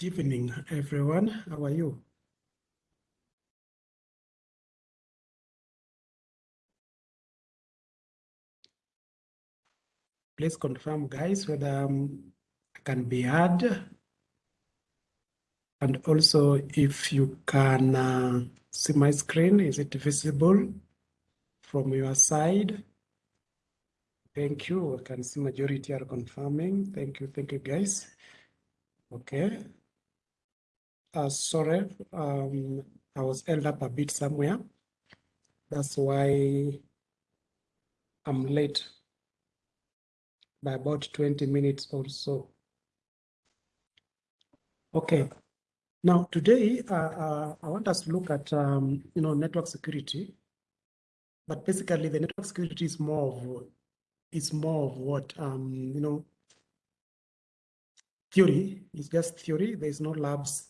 Good evening, everyone. How are you? Please confirm, guys, whether um, I can be heard. And also, if you can uh, see my screen, is it visible from your side? Thank you. I can see majority are confirming. Thank you. Thank you, guys. Okay. Uh, sorry, um, I was held up a bit somewhere. That's why I'm late by about 20 minutes or so. Okay. Now, today, uh, uh, I want us to look at, um, you know, network security. But basically, the network security is more of, is more of what, um, you know, theory. It's just theory. There's no labs,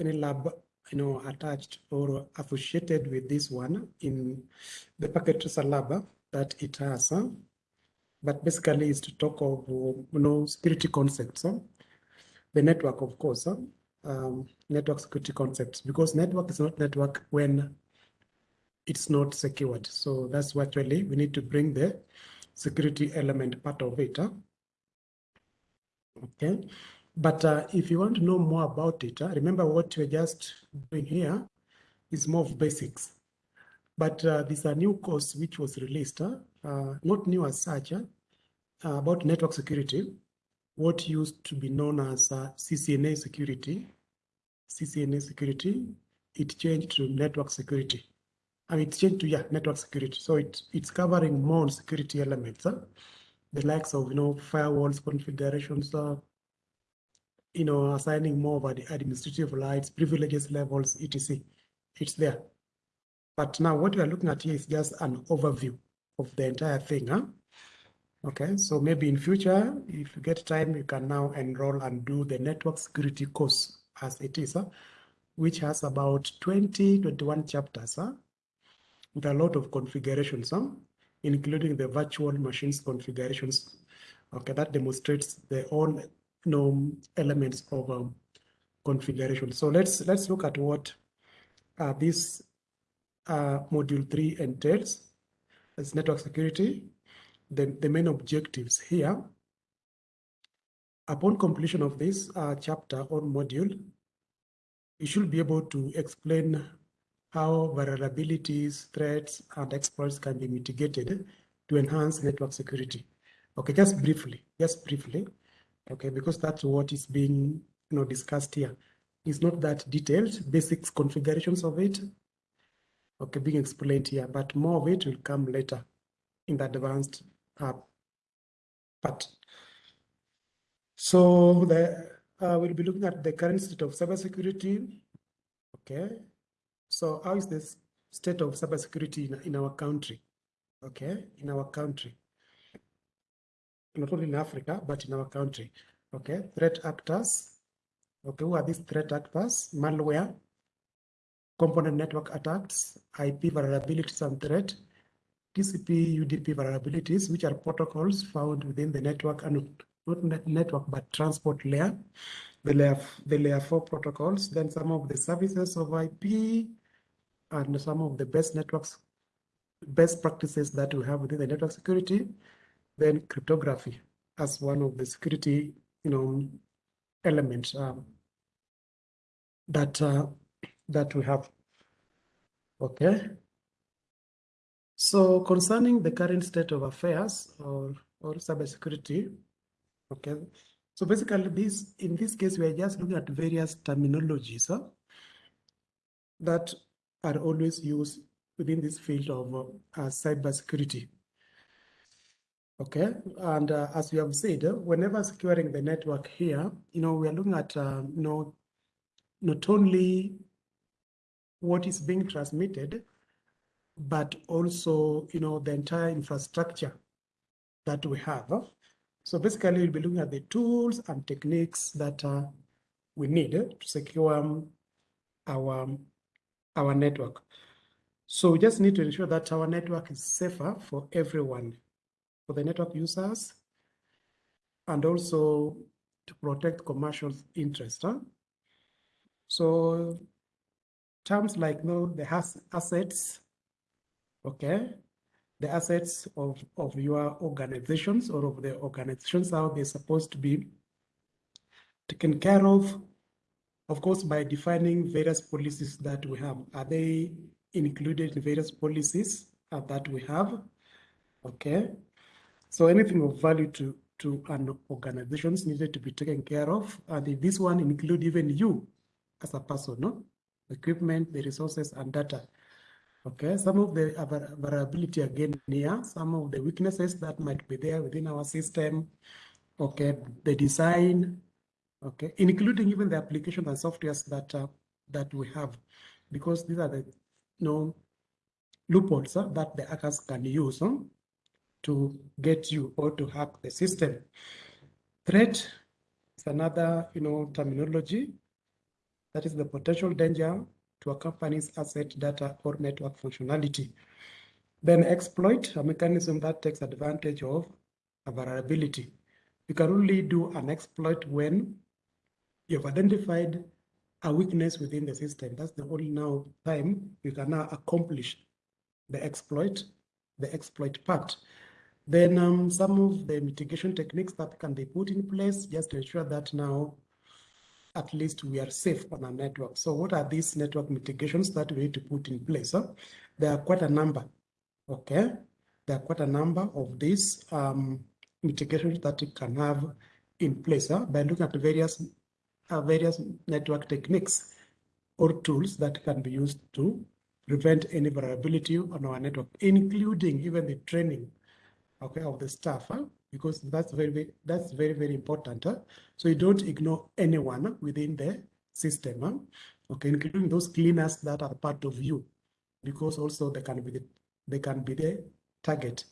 any lab, you know, attached or associated with this one in the packet tracer lab that it has. Huh? But basically, is to talk of, you know, security concepts. Huh? The network, of course. Huh? um, network security concepts because network is not network when it's not secured. So that's what really we need to bring the security element part of it. Huh? Okay. But uh, if you want to know more about it, uh, remember what we're just doing here is more of basics. But uh, there's a new course which was released, uh, not new as such, uh, about network security, what used to be known as uh, CCNA security, CCNA security, it changed to network security. I mean, it changed to, yeah, network security. So it, it's covering more security elements, uh, the likes of, you know, firewalls, configurations, uh, you know, assigning more about the administrative rights, privileges levels, etc. It's there. But now what we are looking at here is just an overview of the entire thing. Huh? Okay, so maybe in future, if you get time, you can now enroll and do the network security course as it is, huh? which has about 20, 21 chapters huh? with a lot of configurations, huh? including the virtual machines configurations. Okay, that demonstrates the all know, elements of um, configuration. So let's let's look at what uh, this uh, module three entails as network security. The, the main objectives here Upon completion of this uh, chapter or module, you should be able to explain how vulnerabilities, threats, and exploits can be mitigated to enhance network security. Okay, just briefly, just briefly, okay, because that's what is being you know, discussed here. It's not that detailed, basics configurations of it, okay, being explained here, but more of it will come later in the advanced uh, part. So the, uh, we'll be looking at the current state of cybersecurity. Okay. So how is this state of cybersecurity in, in our country? Okay, in our country. Not only in Africa, but in our country. Okay, threat actors. Okay, who are these threat actors? Malware, component network attacks, IP vulnerabilities and threat, TCP, UDP vulnerabilities, which are protocols found within the network and not network, but transport layer, the layer, the layer four protocols, then some of the services of IP, and some of the best networks, best practices that we have within the network security, then cryptography as one of the security, you know, elements um, that uh, that we have. Okay. So concerning the current state of affairs or or cybersecurity, Okay. So basically this, in this case, we are just looking at various terminologies huh, that are always used within this field of uh, cybersecurity. Okay, and uh, as we have said, whenever securing the network here, you know, we are looking at, uh, you know, not only what is being transmitted, but also, you know, the entire infrastructure that we have. So basically, we'll be looking at the tools and techniques that uh, we need to secure um, our, our network. So we just need to ensure that our network is safer for everyone, for the network users, and also to protect commercial interests. Huh? So terms like you know, the assets, okay, the assets of, of your organizations or of the organizations, how they're supposed to be taken care of, of course, by defining various policies that we have. Are they included in various policies uh, that we have? Okay. So anything of value to, to an organizations needed to be taken care of. And this one include even you as a person, no? equipment, the resources and data. Okay, some of the variability again here, some of the weaknesses that might be there within our system. Okay, the design, okay, including even the application and softwares that uh, that we have, because these are the you know loopholes uh, that the hackers can use huh, to get you or to hack the system. Threat is another you know terminology that is the potential danger to a company's asset, data, or network functionality. Then exploit, a mechanism that takes advantage of a vulnerability. You can only do an exploit when you've identified a weakness within the system. That's the only now time you can now accomplish the exploit, the exploit part. Then um, some of the mitigation techniques that can be put in place just to ensure that now at least we are safe on our network. So what are these network mitigations that we need to put in place? Huh? There are quite a number, okay? There are quite a number of these um, mitigations that you can have in place huh? by looking at various, uh, various network techniques or tools that can be used to prevent any vulnerability on our network, including even the training okay, of the staff. Huh? because that's very, very that's very very important. Huh? So you don't ignore anyone within the system, huh? okay, including those cleaners that are part of you, because also they can be the, they can be the target,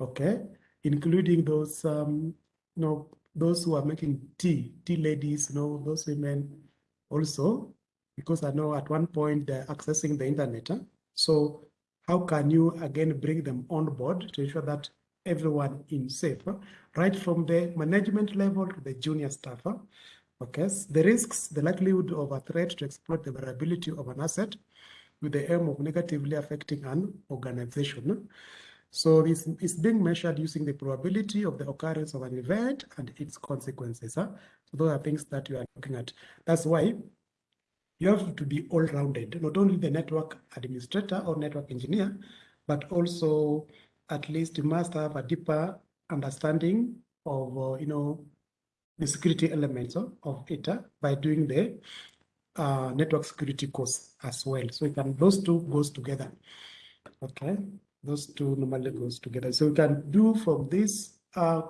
okay, including those um, you know those who are making tea, tea ladies, you know those women also, because I know at one point they're accessing the internet. Huh? So how can you again bring them on board to ensure that everyone in safe, right from the management level to the junior staff. Okay, the risks, the likelihood of a threat to exploit the vulnerability of an asset with the aim of negatively affecting an organization. So this is being measured using the probability of the occurrence of an event and its consequences. Huh? So those are things that you are looking at. That's why you have to be all-rounded, not only the network administrator or network engineer, but also at least you must have a deeper understanding of, uh, you know, the security elements of, of it uh, by doing the uh, network security course as well. So you can, those two goes together. Okay, those two normally goes together. So you can do from this uh,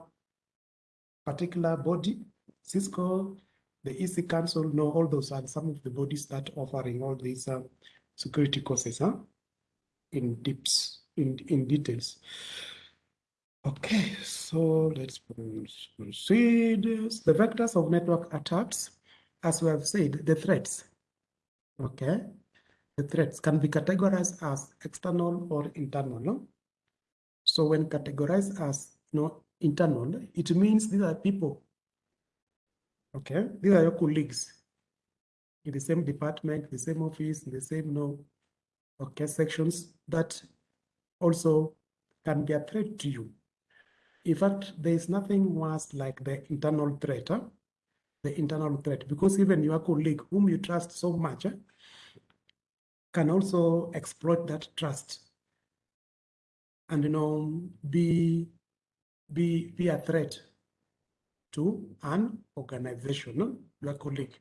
particular body, Cisco, the EC Council, no, all those are some of the bodies that offering all these uh, security courses huh? in deeps in, in details. Okay, so let's proceed. The vectors of network attacks, as we have said, the threats. Okay, the threats can be categorized as external or internal. No? So when categorized as you know, internal, it means these are people. Okay, these are your colleagues in the same department, the same office, the same know, okay, sections that also can be a threat to you. In fact, there is nothing worse like the internal threat, huh? the internal threat, because even your colleague whom you trust so much huh, can also exploit that trust and you know be be be a threat to an organization, your colleague.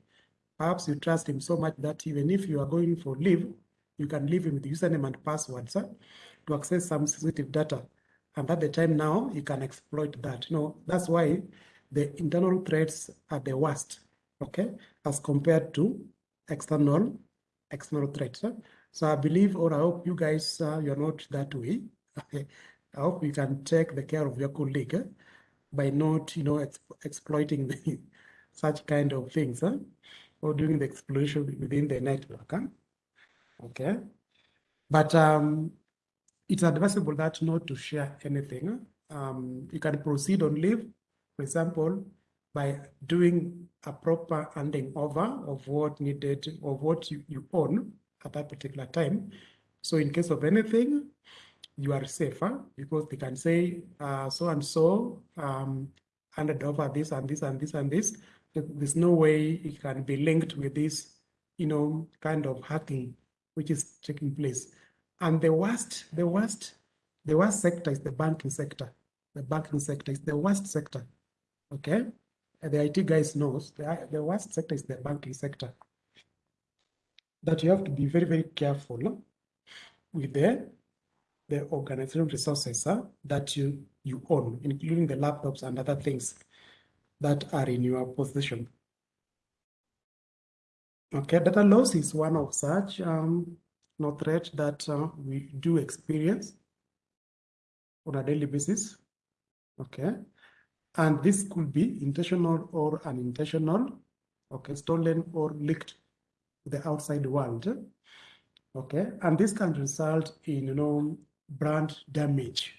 Perhaps you trust him so much that even if you are going for leave, you can leave him with username and passwords. Huh? To access some sensitive data. And at the time now, you can exploit that. You know, that's why the internal threats are the worst, okay, as compared to external external threats. So I believe, or I hope you guys, uh, you're not that way. Okay. I hope you can take the care of your colleague eh, by not, you know, exploiting the, such kind of things, huh? or doing the exploration within the network. Huh? Okay, but um, it's advisable that not to share anything. Um, you can proceed on leave, for example, by doing a proper handing over of what needed of what you, you own at that particular time. So in case of anything, you are safer because they can say uh, so and so um, handed over this and this and this and this. There's no way it can be linked with this, you know, kind of hacking which is taking place. And the worst, the worst, the worst sector is the banking sector. The banking sector is the worst sector. Okay, and the IT guys knows the, the worst sector is the banking sector. That you have to be very, very careful with the the organizational resources uh, that you, you own, including the laptops and other things that are in your possession. Okay, data loss is one of such um, no threat that uh, we do experience on a daily basis. Okay, and this could be intentional or unintentional. Okay, stolen or leaked to the outside world. Okay, and this can result in you know brand damage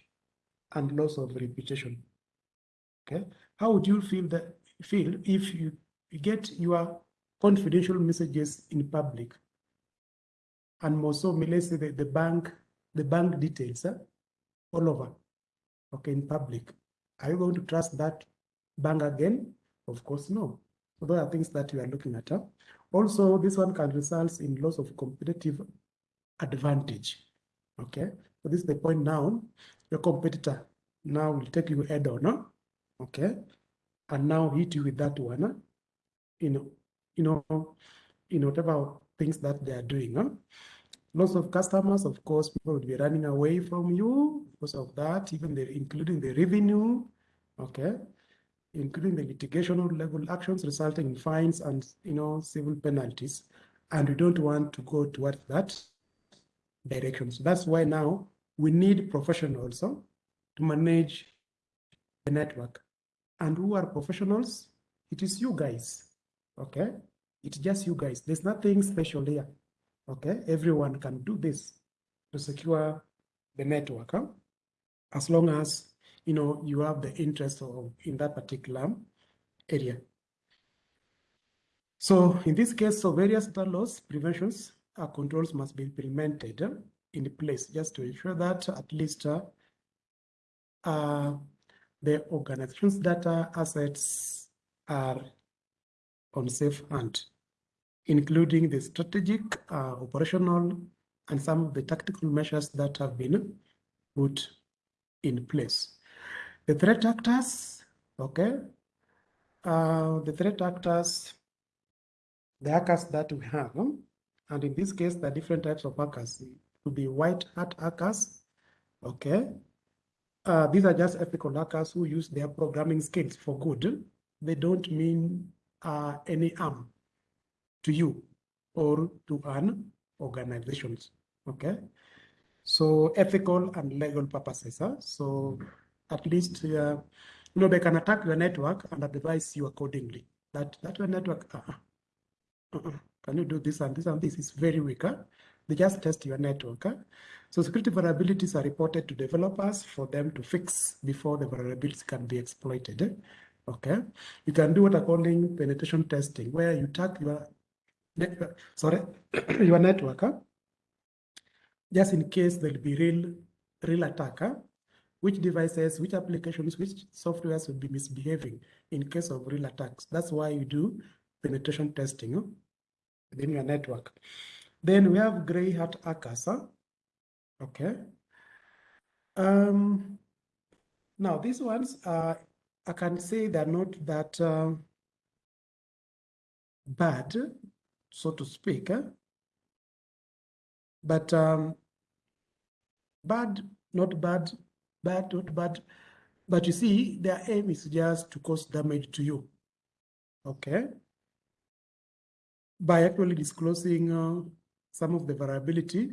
and loss of reputation. Okay, how would you feel that feel if you get your confidential messages in public and so, say the, the bank, the bank details eh, all over, okay, in public. Are you going to trust that bank again? Of course, no. So those are things that you are looking at. Huh? Also, this one can result in loss of competitive advantage. Okay, so this is the point now. Your competitor now will take you head on, huh? okay, and now hit you with that one. Huh? You know, you know, in whatever things that they are doing. Huh? Lots of customers, of course, people would be running away from you because of that, even the, including the revenue, okay, including the litigational level actions resulting in fines and you know civil penalties. And we don't want to go towards that direction. So that's why now we need professionals to manage the network. And who are professionals? It is you guys. Okay, it's just you guys. There's nothing special here. Okay, everyone can do this to secure the network, huh? as long as you know you have the interest of in that particular area. So in this case, so various data loss preventions uh, controls must be implemented uh, in place just to ensure that at least uh, uh, the organization's data assets are on safe hand, including the strategic, uh, operational, and some of the tactical measures that have been put in place. The threat actors, okay, uh, the threat actors, the hackers that we have, and in this case, the different types of hackers to be white hat hackers, okay. Uh, these are just ethical hackers who use their programming skills for good. They don't mean uh, any harm to you or to an organizations. Okay. So ethical and legal purposes. Huh? So at least uh, you know they can attack your network and advise you accordingly. That that your network. Uh -uh, can you do this and this and this is very weak. Huh? They just test your network. Huh? So security vulnerabilities are reported to developers for them to fix before the vulnerabilities can be exploited. Okay, you can do what I'm calling penetration testing, where you tag your network, sorry, your network, huh? just in case there'll be real, real attacker, which devices, which applications, which softwares will be misbehaving in case of real attacks. That's why you do penetration testing huh? within your network. Then we have gray hat hackers. Huh? Okay. Um, now these ones are I can say they're not that uh, bad, so to speak. Eh? But um, bad, not bad, bad, not bad. But you see, their aim is just to cause damage to you. Okay? By actually disclosing uh, some of the variability,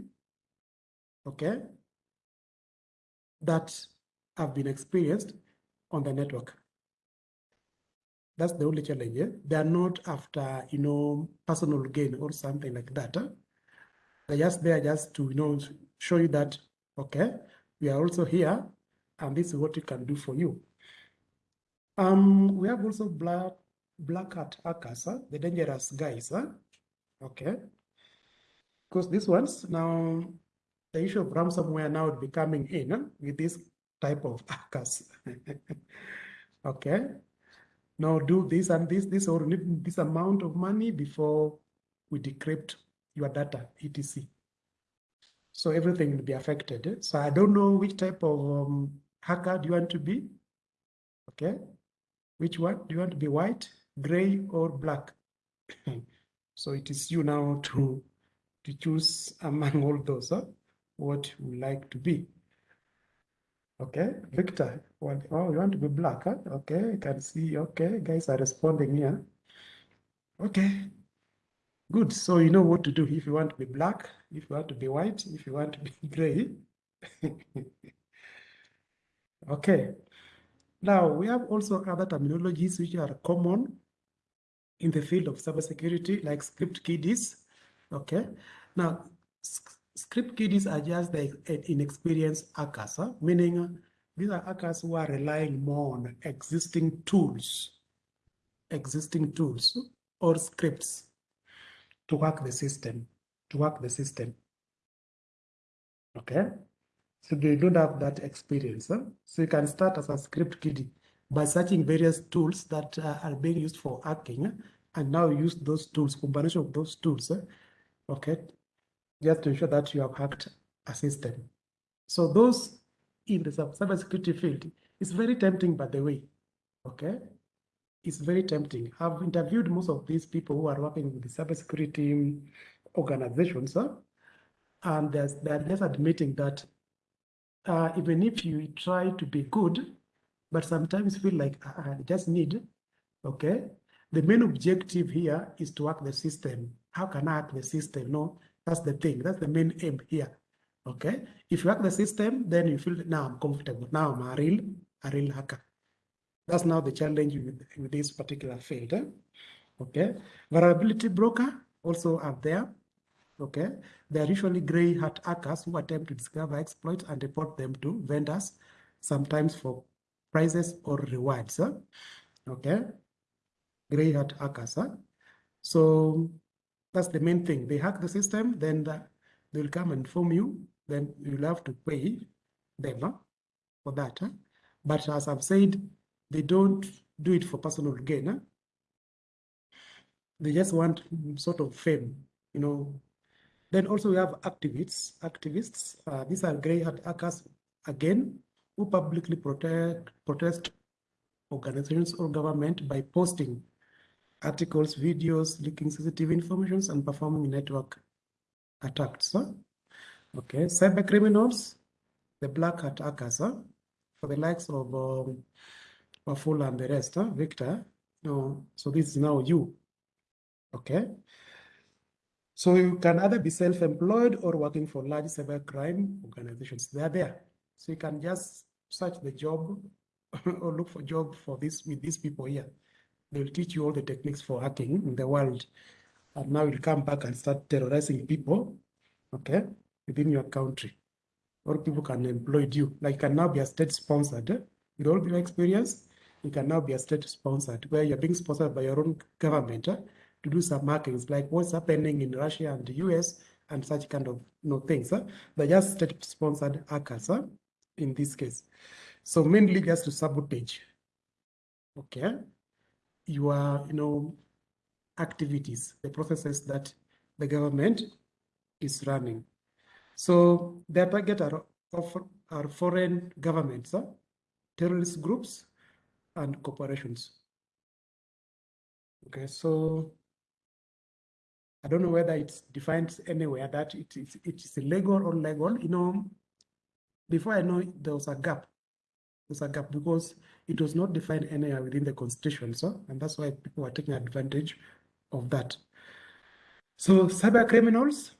okay, that have been experienced on the network. That's the only challenge. Yeah? They are not after, you know, personal gain or something like that. Eh? Huh? They're just there just to, you know, show you that, okay, we are also here and this is what we can do for you. Um, we have also black black hat hackers, huh? the dangerous guys, huh? okay? Because these ones now, the issue of ransomware now becoming in huh? with this type of hackers. okay, now do this and this, this or need this amount of money before we decrypt your data, etc. So everything will be affected. So I don't know which type of um, hacker do you want to be? Okay, which one? Do you want to be white, gray, or black? so it is you now to to choose among all those huh? what you like to be. Okay, Victor, what, oh, you want to be black, huh? Okay, I can see, okay, guys are responding here. Okay, good. So you know what to do if you want to be black, if you want to be white, if you want to be gray. okay, now we have also other terminologies which are common in the field of cybersecurity, like script kiddies. Okay, now script kiddies are just the inexperienced hackers, huh? meaning uh, these are hackers who are relying more on existing tools, existing tools or scripts to work the system, to work the system. Okay, so they don't have that experience. Huh? So you can start as a script kiddie by searching various tools that uh, are being used for hacking and now use those tools, combination of those tools, okay, just to ensure that you have hacked a system. So those in the cybersecurity field, it's very tempting, by the way, okay? It's very tempting. I've interviewed most of these people who are working with the cybersecurity organizations, huh? and they're just admitting that uh, even if you try to be good, but sometimes feel like uh, I just need, okay? The main objective here is to hack the system. How can I hack the system? No, that's the thing. That's the main aim here. Okay. If you hack the system, then you feel now I'm comfortable. Now I'm a real, a real hacker. That's now the challenge with, with this particular field. Eh? Okay. Vulnerability broker also are there. Okay. They are usually gray hat hackers who attempt to discover exploits and report them to vendors, sometimes for prizes or rewards. Eh? Okay. Gray hat hackers. Eh? So that's the main thing. They hack the system, then the, they will come and inform you. Then you'll have to pay them huh, for that. Huh? But as I've said, they don't do it for personal gain. Huh? They just want sort of fame, you know. Then also we have activists. Activists, uh, these are grey hat hackers again, who publicly protect, protest organizations or government by posting articles, videos, leaking sensitive information, and performing network attacks. Huh? Okay, cyber criminals, the black hat hackers, huh? for the likes of um, and the rest, huh? Victor. No, so this is now you. Okay. So you can either be self-employed or working for large cybercrime organizations. They are there. So you can just search the job or look for job for this with these people here. They'll teach you all the techniques for hacking in the world. And now you'll come back and start terrorizing people, okay, within your country. Or people can employ you. Like you can now be a state sponsored. Eh? With all your experience, you can now be a state sponsored, where you're being sponsored by your own government eh? to do some markings, like what's happening in Russia and the US and such kind of you know, things. Eh? They're just state sponsored hackers eh? in this case. So mainly just to sabotage. Okay your, you know, activities, the processes that the government is running. So their target are, are foreign governments, huh? terrorist groups, and corporations. Okay, so I don't know whether it's defined anywhere that it is it is illegal or legal. You know, before I know there was a gap there's a gap because it was not defined anywhere within the constitution. So, and that's why people are taking advantage of that. So cyber criminals,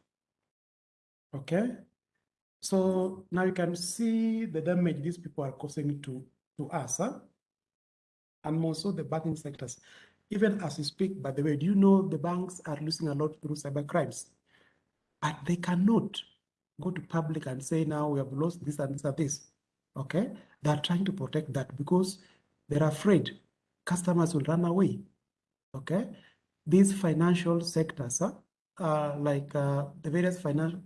okay. So now you can see the damage these people are causing to, to us, huh? and also the banking sectors. Even as we speak, by the way, do you know the banks are losing a lot through cyber crimes? But they cannot go to public and say, now we have lost this and this and this. Okay, they're trying to protect that because they're afraid customers will run away. Okay, these financial sectors, uh, like uh, the various financial,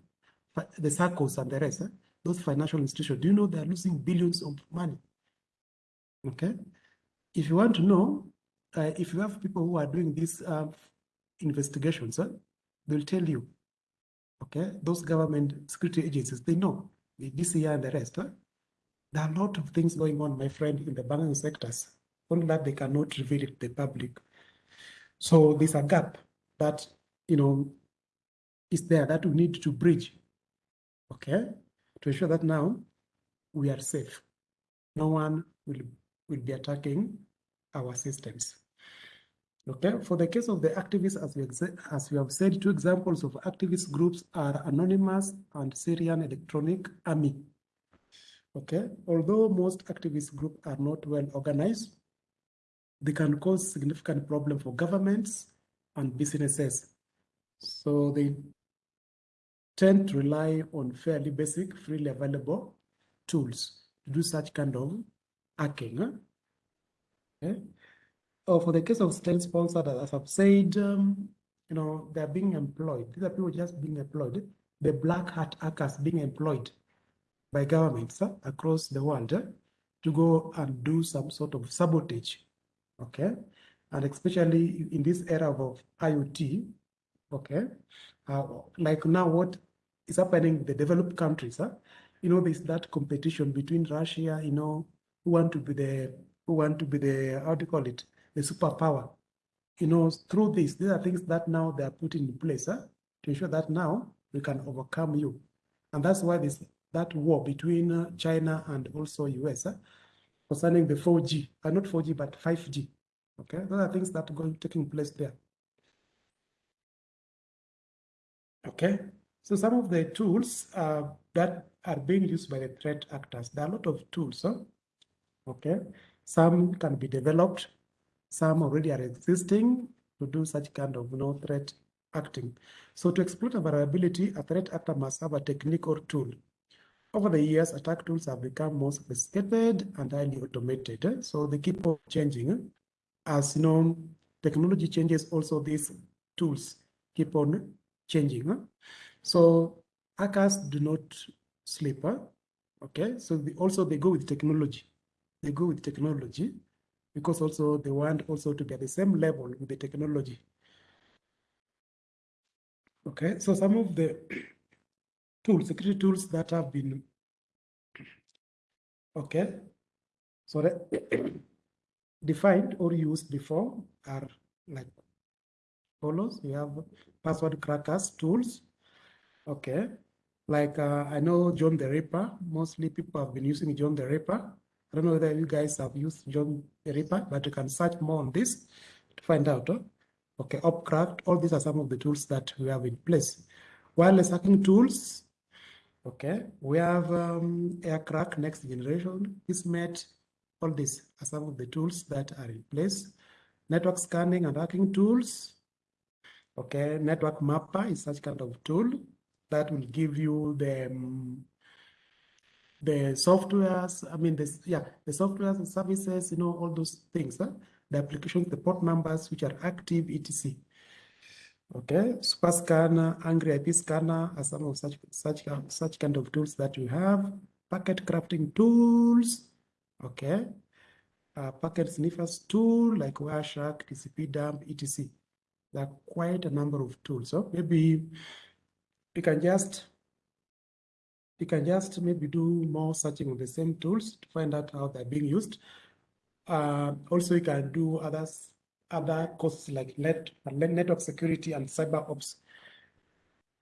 the circles and the rest, those financial institutions, do you know they're losing billions of money? Okay, if you want to know, uh, if you have people who are doing these uh, investigations, they'll tell you, okay, those government security agencies, they know, the DCI and the rest, there are a lot of things going on, my friend, in the banking sectors, only that they cannot reveal it to the public. So there's a gap that, you know, is there that we need to bridge, okay, to ensure that now we are safe. No one will, will be attacking our systems. Okay, for the case of the activists, as we, as we have said, two examples of activist groups are Anonymous and Syrian Electronic Army. Okay, although most activist groups are not well organized, they can cause significant problem for governments and businesses. So they tend to rely on fairly basic, freely available tools to do such kind of hacking. Okay. Oh, for the case of state sponsored, as I've said, um, you know, they're being employed. These are people just being employed. The black hat hackers being employed by governments across the world uh, to go and do some sort of sabotage okay? And especially in this era of IoT, okay? Uh, like now what is happening in the developed countries, you know, there's that competition between Russia, you know, who want to be the, who want to be the, how do you call it, the superpower. You know, through this, these are things that now they are putting in place huh? to ensure that now we can overcome you. And that's why this that war between uh, China and also US huh? concerning the 4G, uh, not 4G, but 5G. Okay, those are things that are going taking place there. Okay, so some of the tools uh, that are being used by the threat actors, there are a lot of tools. Huh? Okay, some can be developed, some already are existing to do such kind of you know, threat acting. So to exploit a vulnerability, a threat actor must have a technique or tool over the years, attack tools have become more sophisticated and highly automated. Eh? So they keep on changing. Eh? As you know, technology changes, also these tools keep on changing. Eh? So hackers do not sleep. Okay, so they also they go with technology. They go with technology because also they want also to be at the same level with the technology. Okay, so some of the tools, security tools that have been, okay, so defined or used before are like follows. We have password crackers tools, okay, like uh, I know John the Ripper, mostly people have been using John the Ripper. I don't know whether you guys have used John the Ripper, but you can search more on this to find out. Huh? Okay, Ophcrack, all these are some of the tools that we have in place. Wireless hacking tools, Okay, we have um, Aircrack next generation, Kismet, all these are some of the tools that are in place. Network scanning and hacking tools. Okay, network mapper is such kind of tool that will give you the um, the softwares, I mean, this, yeah, the softwares and services, you know, all those things, huh? the applications, the port numbers which are active, etc. Okay, super scanner, angry IP scanner are some of such such such kind of tools that we have. Packet crafting tools, okay. Uh, packet sniffers tool like Wireshark, TCP dump, etc. There are quite a number of tools. So maybe you can just you can just maybe do more searching on the same tools to find out how they're being used. Uh, also, you can do others other costs like net, network security and cyber ops,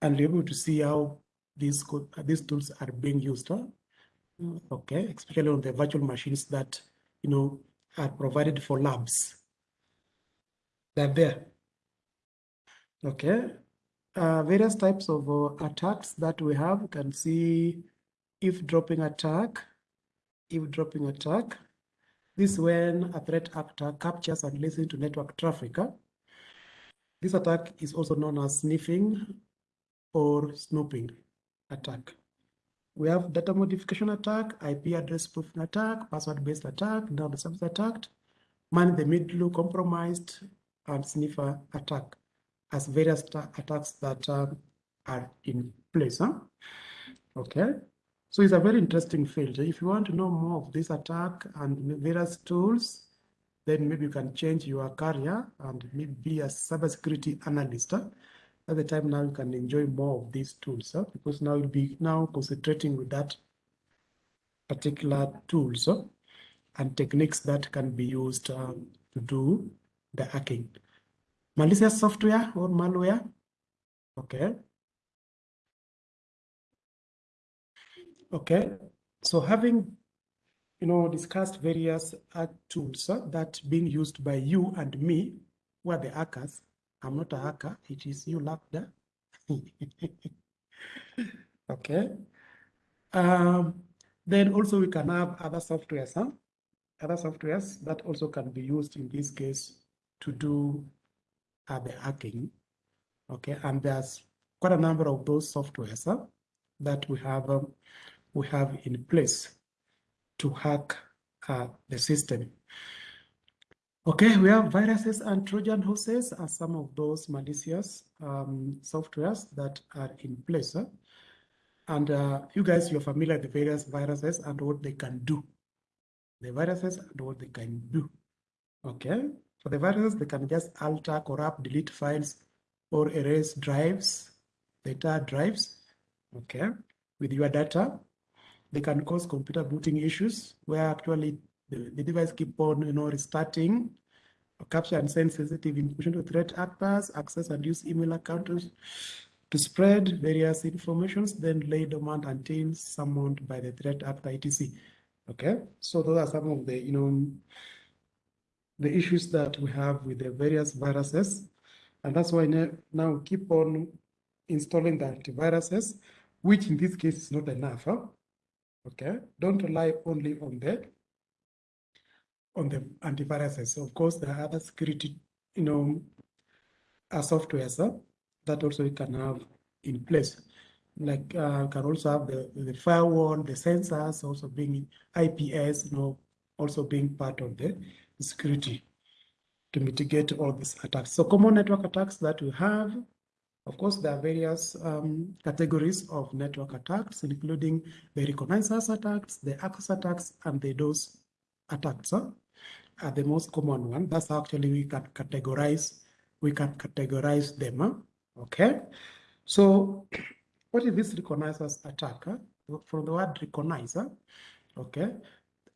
and be able to see how these these tools are being used. Huh? Okay, especially on the virtual machines that you know are provided for labs. They're there. Okay, uh, various types of uh, attacks that we have. You can see eavesdropping attack, eavesdropping attack, this is when a threat actor captures and listens to network traffic. This attack is also known as sniffing or snooping attack. We have data modification attack, IP address spoofing attack, password-based attack, now the service attacked, man in the middle compromised and sniffer attack as various attacks that uh, are in place. Huh? Okay, so it's a very interesting field. If you want to know more of this attack and various tools, then maybe you can change your career and maybe be a cybersecurity analyst. At the time now you can enjoy more of these tools huh? because now you'll be now concentrating with that particular tools huh? and techniques that can be used um, to do the hacking. Malicious software or malware. Okay. Okay. So having you know discussed various tools uh, that being used by you and me, who are the hackers. I'm not a hacker, it is you Lambda. okay. Um, then also we can have other softwares, huh? other softwares that also can be used in this case to do uh, the hacking. Okay, and there's quite a number of those softwares huh, that we have um, we have in place to hack uh, the system. Okay, we have viruses and Trojan horses are some of those malicious um, softwares that are in place. Huh? And uh, you guys, you're familiar with the various viruses and what they can do. The viruses and what they can do. Okay, for the viruses, they can just alter, corrupt, delete files, or erase drives, data drives. Okay, with your data, they can cause computer booting issues where actually the, the device keep on, you know, restarting, capture and send sensitive information to threat actors, access and use email accounts to spread various informations, then lay dormant until summoned by the threat actor, etc. Okay, so those are some of the, you know, the issues that we have with the various viruses. And that's why now keep on installing the antiviruses, which in this case is not enough. Huh? Okay, don't rely only on the on the antiviruses. Of course, there are other security, you know, uh, softwares huh? that also you can have in place. Like uh, can also have the, the firewall, the sensors also being IPS, you know, also being part of the security to mitigate all these attacks. So common network attacks that we have, of course, there are various um, categories of network attacks, including the reconnaissance attacks, the access attacks, and the DOS attacks huh? are the most common one. That's actually we can categorize, we can categorize them. Huh? Okay. So what is this reconnaissance attack? Huh? From the word recognizer, okay,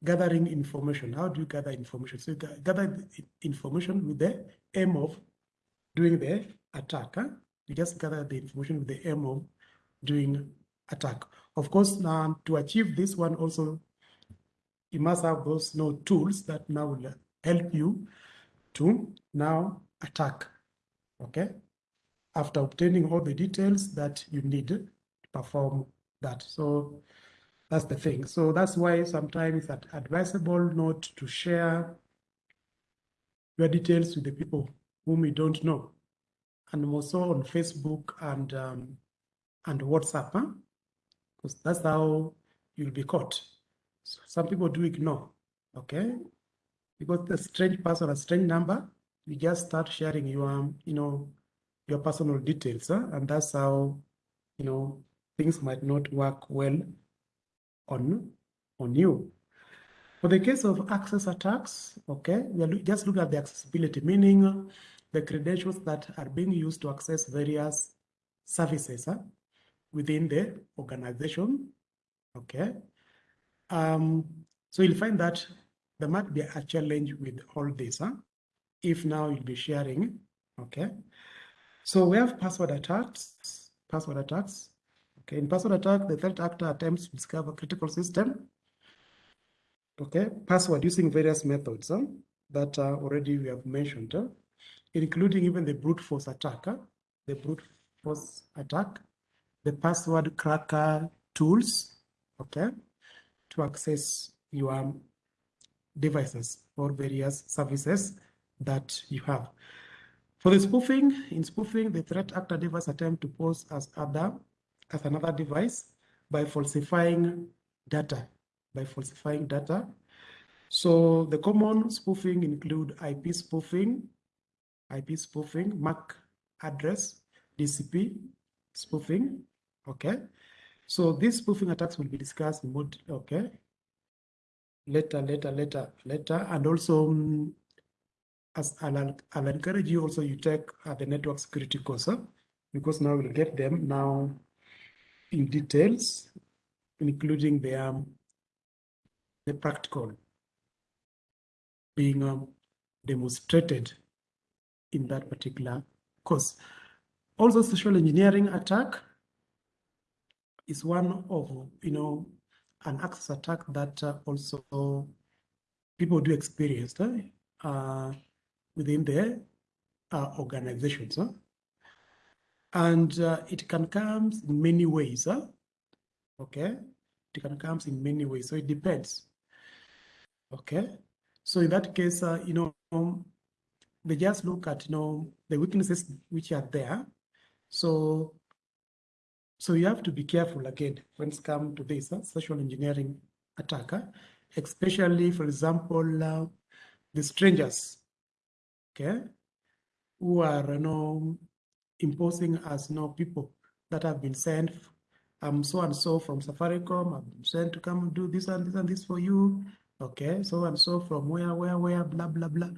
gathering information. How do you gather information? So you gather information with the aim of doing the attack. You just gather the information with the aim of doing attack. Of course, now to achieve this one also, you must have those you know, tools that now will help you to now attack. Okay. After obtaining all the details that you need to perform that. So that's the thing. So that's why sometimes it's advisable not to share your details with the people whom you don't know, and also on Facebook and um, and WhatsApp, huh? because that's how you'll be caught. So some people do ignore, okay? Because the strange person, a strange number, you just start sharing your, you know, your personal details, huh? and that's how, you know, things might not work well on, on you. For the case of access attacks, okay, we are just look at the accessibility, meaning the credentials that are being used to access various services huh, within the organization, okay. Um, so you'll find that there might be a challenge with all this, huh? if now you'll be sharing, okay. So we have password attacks, password attacks, Okay, in password attack, the threat actor attempts to discover critical system. Okay, password using various methods huh, that uh, already we have mentioned, huh, including even the brute force attack, huh, the brute force attack, the password cracker tools, okay, to access your devices or various services that you have. For the spoofing, in spoofing, the threat actor device attempt to pose as other as another device by falsifying data, by falsifying data. So the common spoofing include IP spoofing, IP spoofing, MAC address, DCP spoofing. Okay. So these spoofing attacks will be discussed in more. Okay. Later, later, later, later, and also um, as I'll, I'll encourage you also you take uh, the network security course huh? because now we'll get them now in details, including the um, the practical being um, demonstrated in that particular course. Also, social engineering attack is one of, you know, an access attack that uh, also people do experience uh, within their uh, organizations. Huh? And uh, it can come in many ways. Huh? Okay, it can come in many ways. So it depends. Okay, so in that case, uh, you know, they just look at you know the weaknesses which are there. So, so you have to be careful again when it's come to this uh, social engineering attacker, especially, for example, uh, the strangers, okay, who are you know imposing as you know people that have been sent um so and so from Safaricom, I've been sent to come do this and this and this for you. Okay, so and so from where, where, where, blah, blah, blah.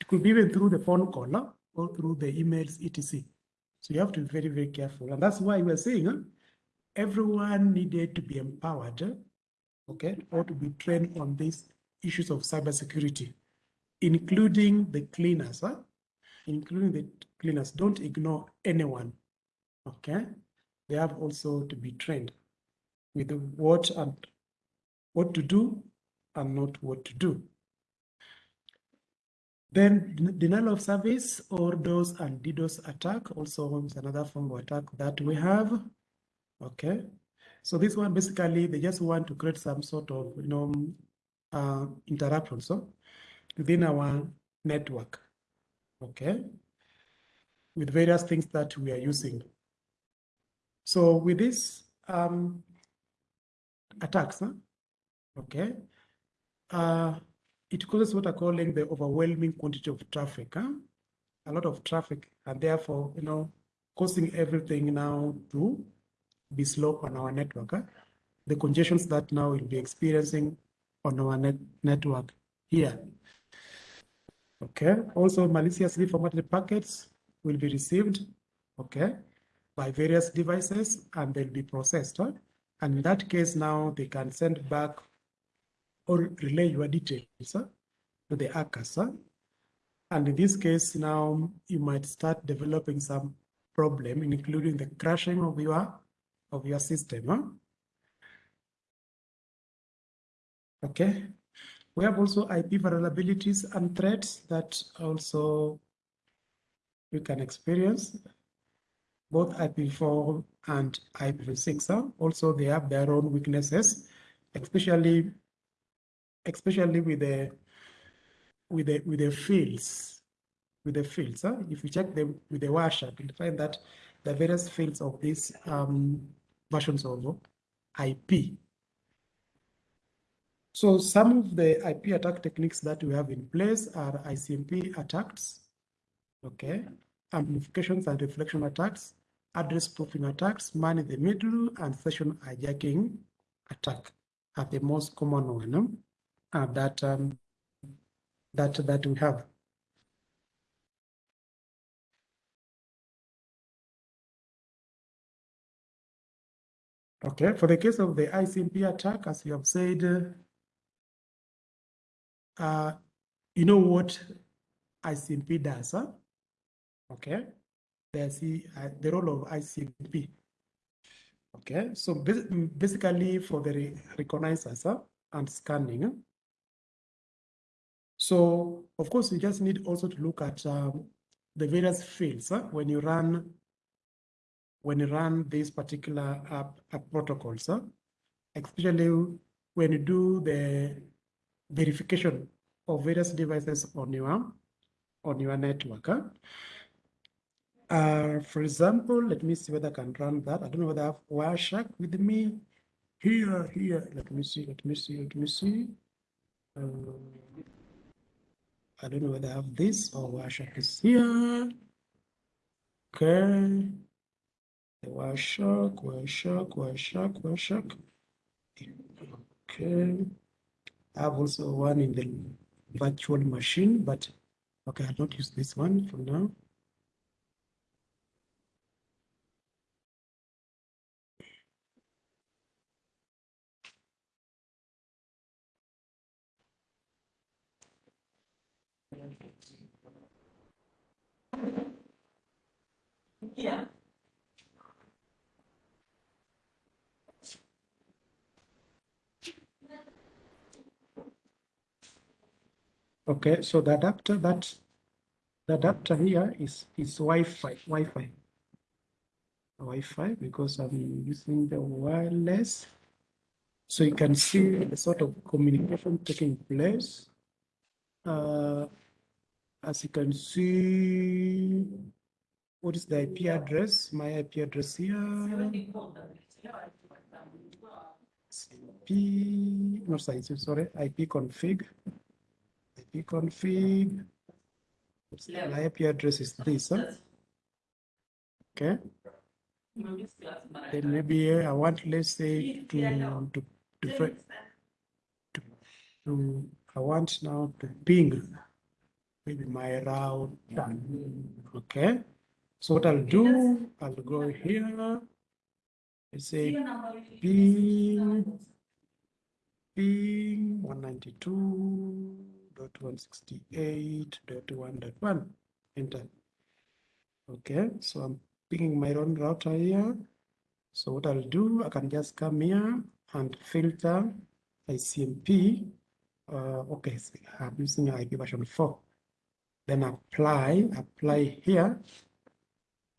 It could be even through the phone call or through the emails, etc. So you have to be very, very careful. And that's why we're saying huh? everyone needed to be empowered, okay, or to be trained on these issues of cybersecurity, including the cleaners, huh? including the cleaners. Don't ignore anyone, okay? They have also to be trained with what and what to do and not what to do. Then denial of service or DOS and DDoS attack also is another form of attack that we have. Okay, so this one basically they just want to create some sort of you know uh, interruption so within our network. Okay, with various things that we are using. So with this um, attacks, huh? okay, uh, it causes what I'm calling the overwhelming quantity of traffic. Huh? A lot of traffic, and therefore, you know, causing everything now to be slow on our network. Huh? The congestions that now we'll be experiencing on our net network here. Okay. Also, maliciously formatted packets will be received. Okay, by various devices, and they'll be processed. Huh? And in that case, now they can send back or relay your details huh, to the hackers. Huh? And in this case, now you might start developing some problem, including the crashing of your of your system. Huh? Okay. We have also IP vulnerabilities and threats that also you can experience both IPv4 and IPv6. Also, they have their own weaknesses, especially especially with the with the with the fields with the fields huh? if you check them with the Wireshark you'll find that the various fields of these um, versions of ip so some of the ip attack techniques that we have in place are icmp attacks okay? Amplifications and reflection attacks address spoofing attacks man in the middle and session hijacking attack are the most common one uh, that um, that that we have. Okay, for the case of the ICMP attack, as you have said, uh, you know what ICMP does, huh? Okay, the, uh, the role of ICMP. Okay, so basically for the re recognizers huh, and scanning, so of course, you just need also to look at um, the various fields huh? when you run when you run these particular app, app protocols, huh? especially when you do the verification of various devices on your on your network. Huh? Uh, for example, let me see whether I can run that. I don't know whether I have Wireshark with me. Here, here. Let me see. Let me see. Let me see. Uh, I don't know whether I have this or Wireshark is here. Okay. The Wireshark, Wireshark, Wireshark, Wireshark. Okay. I have also one in the virtual machine, but okay, I'll not use this one for now. Yeah. Okay, so the adapter that the adapter here is is Wi-Fi, Wi-Fi. Wi-Fi because I'm using the wireless. So you can see the sort of communication taking place. Uh, as you can see, what is the IP address? My IP address here. IP, no, sorry, sorry, IP config. IP config. My IP address is this. Huh? Okay. Then maybe uh, I want, let's say, to to to, to, to I want now to ping maybe my route. Okay. So what I'll do, I'll go here. Let's say ping ping 192.168.1.1. Enter. Okay, so I'm picking my own router here. So what I'll do, I can just come here and filter ICMP. Uh, okay, so I'm using IP version 4. Then apply, apply here.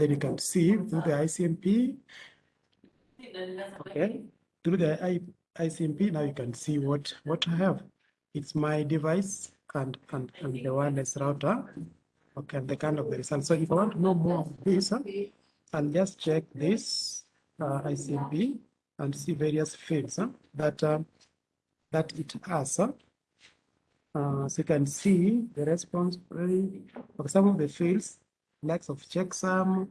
Then you can see through the ICMP. Okay, through the I, ICMP, now you can see what, what I have. It's my device and, and, and the wireless router. Okay, and the kind of the result. So if I want to know more of this, huh, I'll just check this uh, ICMP and see various fields huh, that uh, that it has. Huh? Uh, so you can see the response rate of some of the fields, likes of checksum,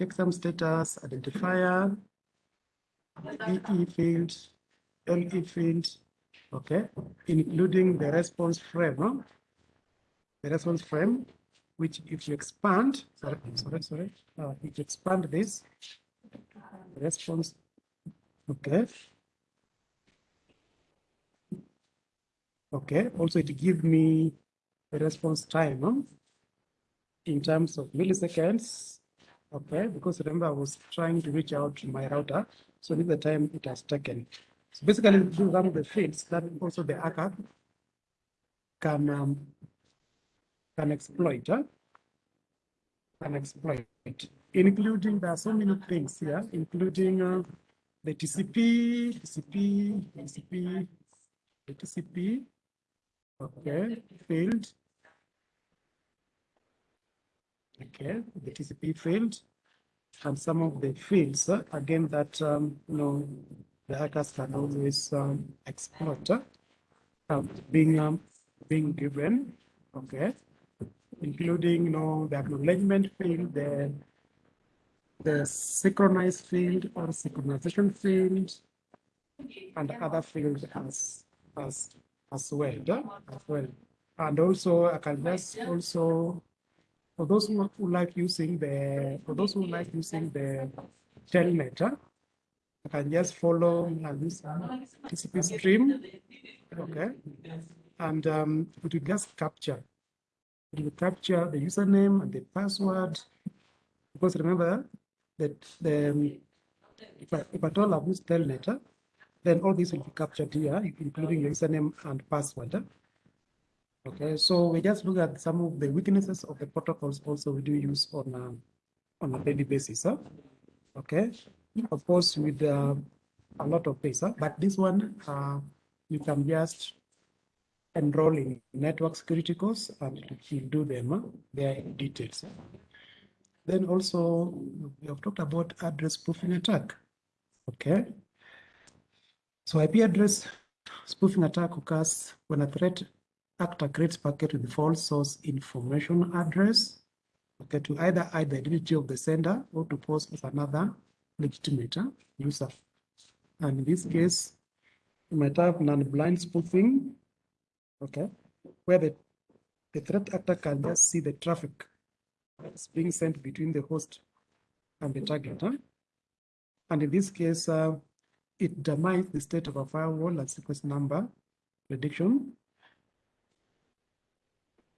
checksum status, identifier, EE field, LE field, okay, including the response frame, the response frame, which if you expand, sorry, sorry, sorry, uh, if you expand this response, okay, okay, also it gives me the response time? In terms of milliseconds, okay, because remember I was trying to reach out to my router, so this is the time it has taken. So basically, these are the fields that also the hacker can um, can exploit, huh? can exploit, including there are so many things here, including uh, the TCP, TCP, TCP, the TCP, okay, field, okay, the TCP field, and some of the fields, uh, again, that, um, you know, the hackers can always um, exploit, uh, being, um, being given, okay, including, you know, the acknowledgement field, the, the synchronized field or synchronization field, and other fields as, as, as well, uh, as well. And also, I can just also for those who, who like using the, for those who like using the telnet, uh, I can just follow uh, this TCP stream, okay? And um, it will just capture, it will capture the username and the password. Because remember that the, um, if, I, if at all I've used telnet, uh, then all this will be captured here, including your username and password. Okay, so we just look at some of the weaknesses of the protocols also we do use on a, on a daily basis. Huh? Okay, of course with uh, a lot of things, huh? but this one uh, you can just enroll in network security course and you do them huh? there in details. Then also we have talked about address spoofing attack. Okay, so IP address spoofing attack occurs when a threat actor creates packet with false source information address, okay, to either hide the identity of the sender or to pose as another legitimate user. And in this case, you might have non-blind spoofing, okay, where the, the threat actor can just see the traffic that's being sent between the host and the target. Huh? And in this case, uh, it determines the state of a firewall and sequence number prediction.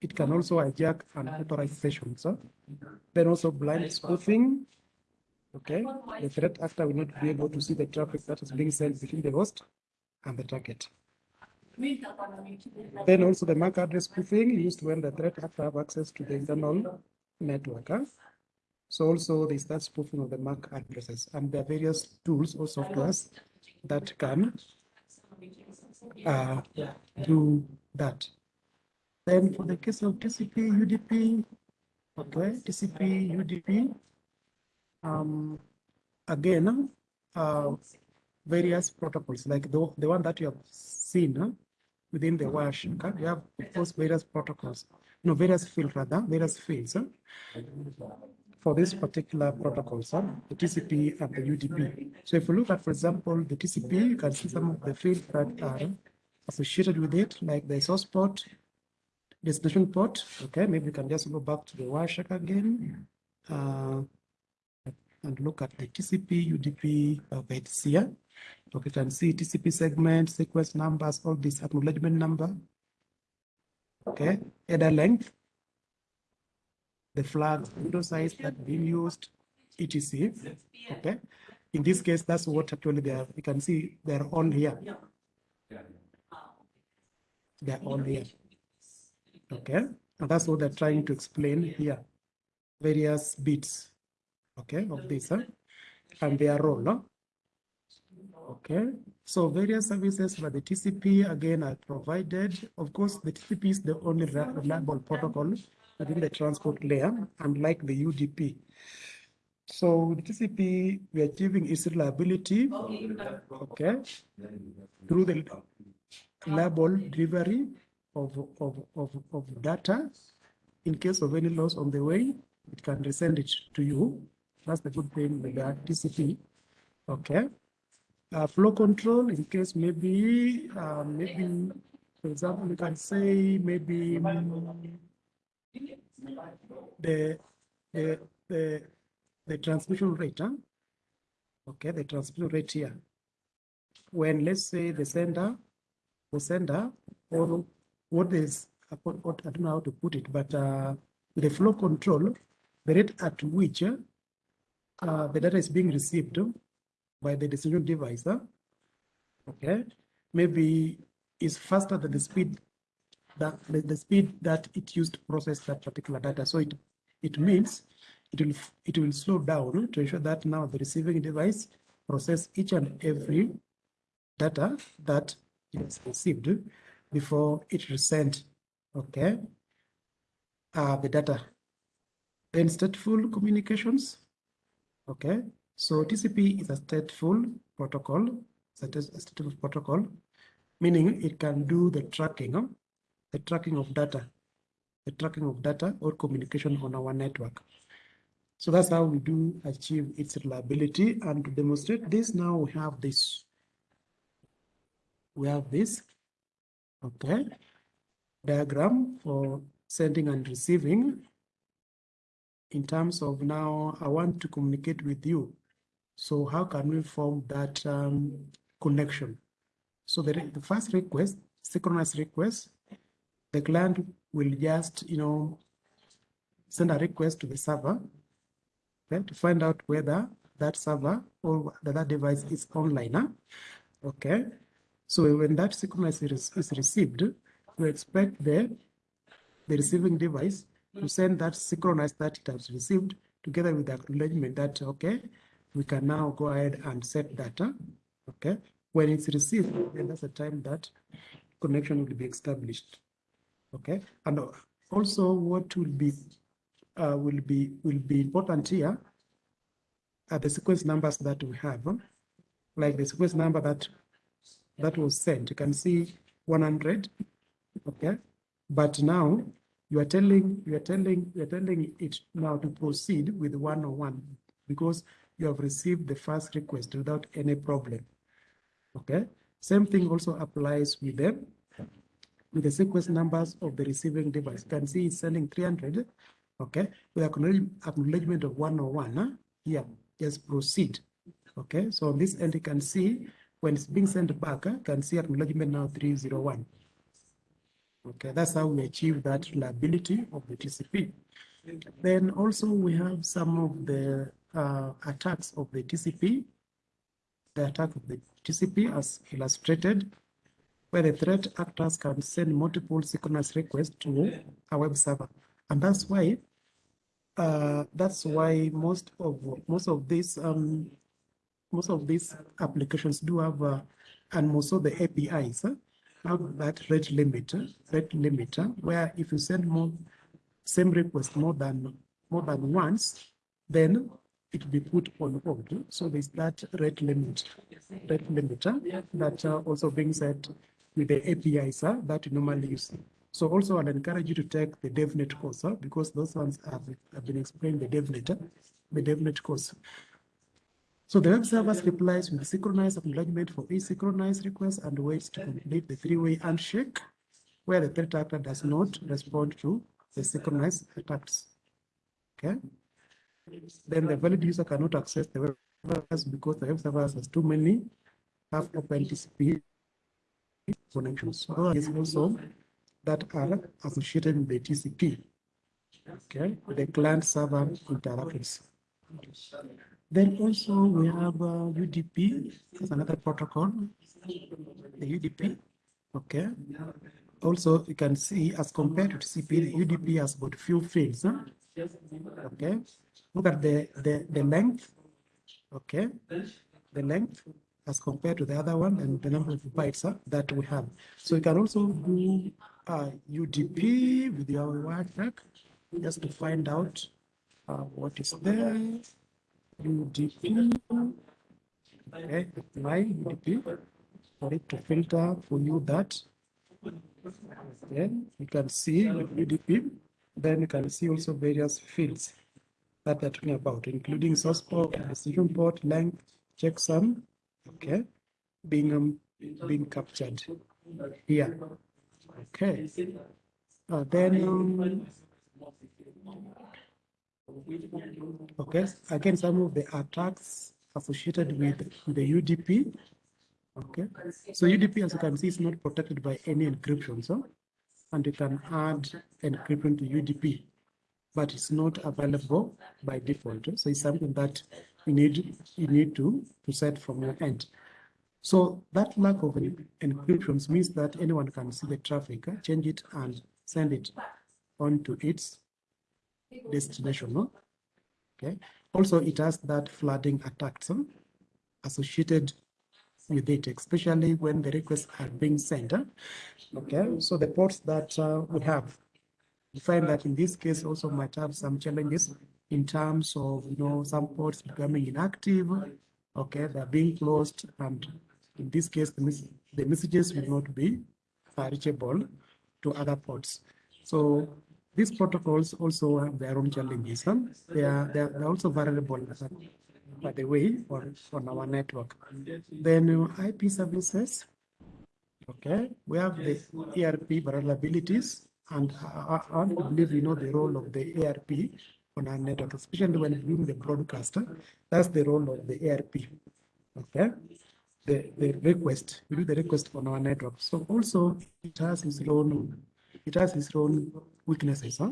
It can also hijack unauthorized sessions. Huh? Then also blind spoofing. Okay, the threat actor will not be able to see the traffic that is being sent between the host and the target. Then also the MAC address spoofing used when the threat actor have access to the internal network. Huh? So also there's that spoofing of the MAC addresses and there are various tools or softwares that can uh, do that. Then for the case of TCP, UDP, okay, TCP, UDP, um, again, uh, various protocols like the, the one that you have seen uh, within the Wireshark, you have those various protocols, no, various fields rather, various fields. Uh, for this particular protocol, the TCP and the UDP. So if you look at, for example, the TCP, you can see some of the fields that are associated with it, like the source port, destination port. Okay, maybe we can just go back to the Wireshark again uh, and look at the TCP, UDP of it's here. Okay, you can see TCP segment, sequence numbers, all this acknowledgement number. Okay, header length, the flags, window size that being used, etc. Okay. In this case, that's what actually they are. You can see they're on here. They're all here. Okay. And that's what they're trying to explain here. Various bits, okay, of this, huh? and their role. Huh? Okay, so various services for the TCP again are provided. Of course, the TCP is the only reliable protocol within the transport layer, unlike the UDP. So the TCP, we're achieving its reliability, okay, through the reliable delivery of, of, of, of data. In case of any loss on the way, it can resend it to you. That's the good thing with the TCP, okay. Uh, flow control, in case maybe, uh, maybe, for example, you can say maybe the the the the transmission rate, huh? okay, the transmission rate here. When let's say the sender, the sender, or what is what I don't know how to put it, but uh, the flow control, the rate at which uh, the data is being received by the decision device, okay, maybe is faster than the speed that the, the speed that it used to process that particular data. So it it means it will it will slow down to ensure that now the receiving device process each and every data that is received before it resent okay uh, the data then stateful communications okay so tcp is a stateful protocol it's a stateful protocol meaning it can do the tracking the tracking of data, the tracking of data or communication on our network. So that's how we do achieve its reliability. And to demonstrate this, now we have this. We have this, okay, diagram for sending and receiving. In terms of now, I want to communicate with you. So how can we form that um, connection? So the, the first request, synchronous request, the client will just, you know, send a request to the server okay, to find out whether that server or that device is online. Huh? Okay. So when that sequence is, is received, we expect the, the receiving device to send that synchronize that it has received together with the acknowledgement that, okay, we can now go ahead and set data. Okay. When it's received, then that's the time that connection will be established. Okay, and also what will be uh, will be will be important here are the sequence numbers that we have, like the sequence number that that was sent. You can see 100. Okay, But now you are telling, you are telling, you are telling it now to proceed with one on one because you have received the first request without any problem. Okay. Same thing also applies with them with the sequence numbers of the receiving device. You can see it's sending 300. Okay. With acknowledgement of 101. Huh? Here, just proceed. Okay. So on this end, you can see when it's being sent back, you can see acknowledgement now 301. Okay, that's how we achieve that reliability of the TCP. Then also we have some of the uh, attacks of the TCP, the attack of the TCP as illustrated, where the threat actors can send multiple synchronous requests to a web server. And that's why uh, that's why most of most of these um, most of these applications do have uh, and of the APIs. Huh? have that rate limit, rate limiter, where if you send more same request more than more than once, then it will be put on hold. So there's that rate limit, rate limiter that uh, also being set with the APIs uh, that you normally use. So also I'd encourage you to take the DevNet course uh, because those ones have, have been explained the DevNet, the DevNet course. So the web server replies with synchronized acknowledgement for each synchronized request and waits to complete the three-way handshake where the threat actor does not respond to the synchronized attacks. Okay. Then the valid user cannot access the web servers because the web servers has too many half open TCP connections. So is also that are associated with the TCP. Okay, the client server interactions. Then also we have uh, UDP as another protocol, the UDP. Okay. Also, you can see as compared to TCP, the UDP has got few fields. Huh? Okay. Look at the, the, the length. Okay. The length as compared to the other one and the number of bytes huh, that we have. So you can also do uh, UDP with your Wireshark just to find out uh, what is there. UDP. Okay, apply UDP for it to filter for you that. Then you can see with UDP. Then you can see also various fields that they're talking about, including source port, destination port, length, checksum, okay, being um, being captured here. Okay. Uh, then um, Okay, again, some of the attacks associated with the UDP. Okay, so UDP, as you can see, is not protected by any encryption, so and you can add encryption to UDP, but it's not available by default. So it's something that you need you need to to set from your end. So that lack of encryptions means that anyone can see the traffic, change it, and send it onto its destination. No? Okay. Also, it has that flooding attacks huh? associated with it, especially when the requests are being sent. Huh? Okay. So the ports that uh, we have, we find that in this case also might have some challenges in terms of you know some ports becoming inactive. Okay, they're being closed, and in this case, the, mes the messages will not be reachable to other ports. So these protocols also have their own challenges. They, are, they are also vulnerable, uh, by the way, on, on our network. Then uh, IP services, okay, we have the ARP vulnerabilities, and uh, uh, I, I believe you know the role of the ARP on our network, especially when doing the broadcaster. That's the role of the ARP, okay? The, the request, we do the request on our network. So also it has its own, it has its own weaknesses huh?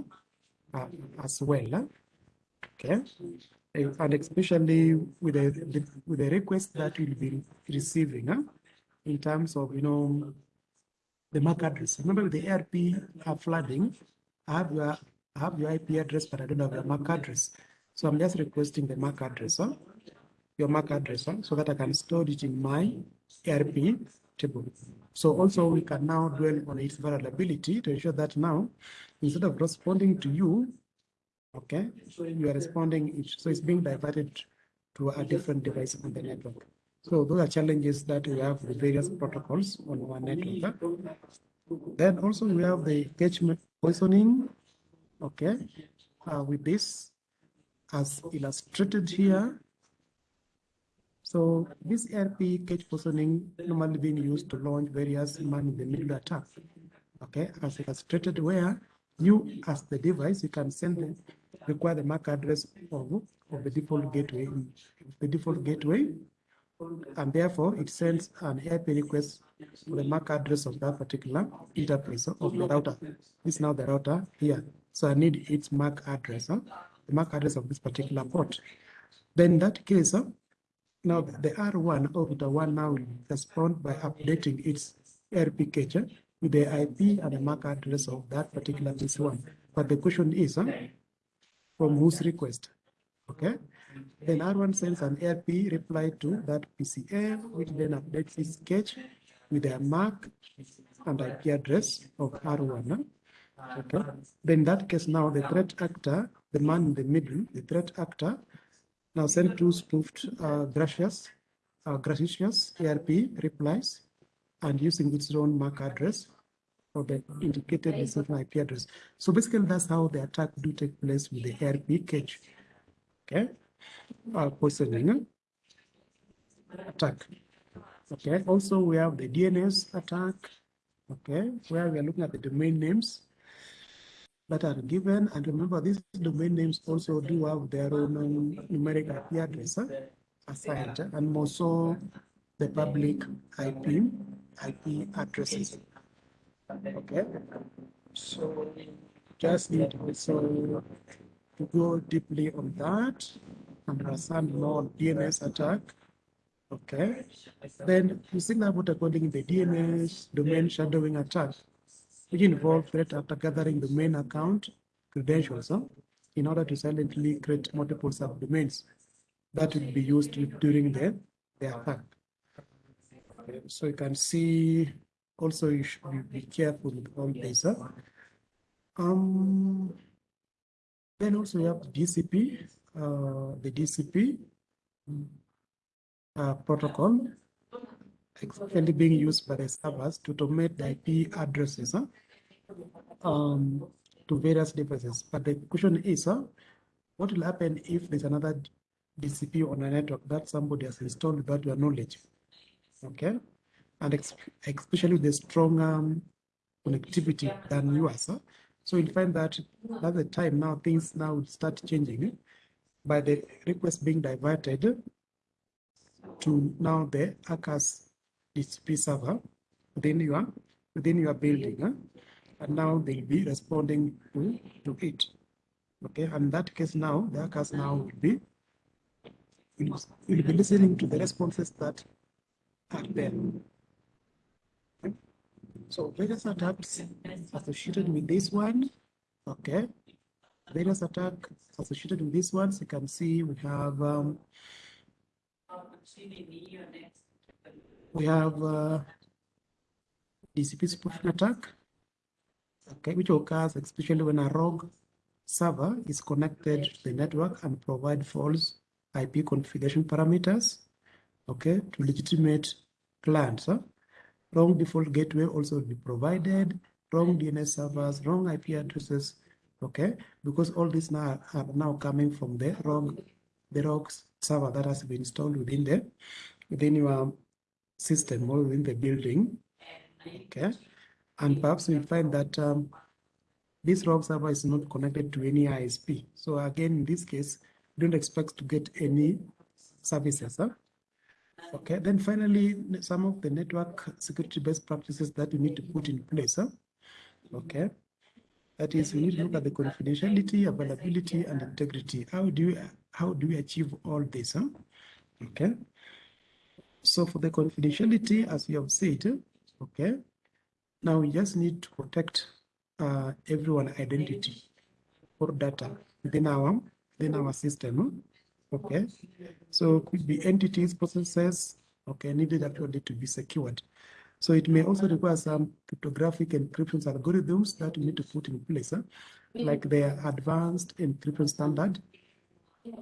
uh, as well. Huh? Okay, and especially with the, with the request that you'll be receiving huh? in terms of you know the MAC address. Remember the ARP uh, flooding, I have your I have your IP address, but I don't have your MAC address. So I'm just requesting the MAC address, huh? your MAC address, huh? so that I can store it in my ARP table. So also we can now dwell on its vulnerability to ensure that now instead of responding to you, okay, so you are responding, so it's being diverted to a different device on the network. So those are challenges that we have with various protocols on our network. Then also we have the cache poisoning, okay, uh, with this as illustrated here. So this ARP cache poisoning normally being used to launch various man-in-the-middle attacks, okay, as illustrated where you as the device, you can send the require the MAC address of, of the default gateway, the default gateway, and therefore it sends an ARP request for the MAC address of that particular interface of the router. This is now the router here. So I need its MAC address, huh? the MAC address of this particular port. Then in that case, huh, now the R1 or router 1 now will respond by updating its ARP cache with the IP and the MAC address of that particular PC1. But the question is, huh, from whose request? Okay. Then R1 sends an ARP reply to that PCF, which then updates its cache with their MAC and IP address of R1. Huh? Okay. Then in that case, now the threat actor, the man in the middle, the threat actor, now send two spoofed uh, gracious, uh, gracious ARP replies and using its own MAC address or the indicated destination IP address. So basically, that's how the attack do take place with the ARP cache. Okay, uh, poisoning attack. Okay, also we have the DNS attack. Okay, where we are looking at the domain names that are given. And remember, these domain names also do have their own numeric IP address assigned, and also the public IP IP addresses. Okay, so just need also to go deeply on that, and understand more DNS attack. Okay, then you think about according the DNS domain shadowing attack, which involve threat after gathering the main account credentials huh, in order to silently create multiple subdomains that will be used during the, the attack. So you can see also you should be, careful all this. Huh? Um, then also you have DCP, uh, the DCP uh, protocol, especially being used by the servers to automate the IP addresses huh? um, to various devices. But the question is, huh, what will happen if there's another DCP on a network that somebody has installed without your knowledge? Okay, and especially with the strong um, connectivity than yours. Huh? So you'll find that at the time now things now start changing by the request being diverted to now the ACAS DCP server within your within your building. Huh? And now they'll be responding to, to it. Okay, and that case now the ACAS now will be will, will be listening to the responses that are there. So various attacks associated with this one, okay. Various attack associated with this ones, you can see we have um, we have uh, DCP spoofing attack, okay, which occurs especially when a rogue server is connected to the network and provide false IP configuration parameters, okay, to legitimate clients. Huh? Wrong default gateway also be provided, wrong DNS servers, wrong IP addresses, okay? Because all these now are now coming from the wrong, the wrong server that has been installed within the, within your system or within the building, okay? And perhaps we find that um, this wrong server is not connected to any ISP. So again, in this case, don't expect to get any services. Huh? Okay, then finally, some of the network security best practices that we need to put in place. Huh? Okay, that is, we need to look at the confidentiality, availability, and integrity. How do you how do we achieve all this? Huh? Okay, so for the confidentiality, as we have said, okay, now we just need to protect uh, everyone identity or data within our within our system. Okay, so could be entities, processes, okay, needed actually to be secured. So it may also require some cryptographic encryption algorithms that we need to put in place, huh? like the advanced encryption standard,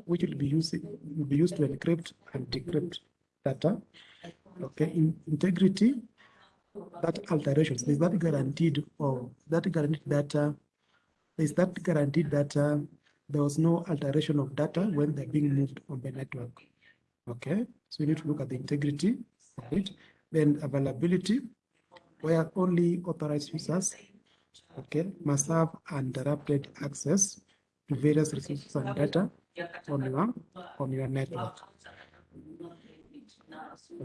which will be used, will be used to encrypt and decrypt data. Okay, in integrity, that alterations. is that guaranteed or that guaranteed data. There's that guaranteed data. There was no alteration of data when they're being moved on the network. Okay, so we need to look at the integrity of it. Then availability, where only authorized users, okay, must have uninterrupted access to various resources and data on your on your network.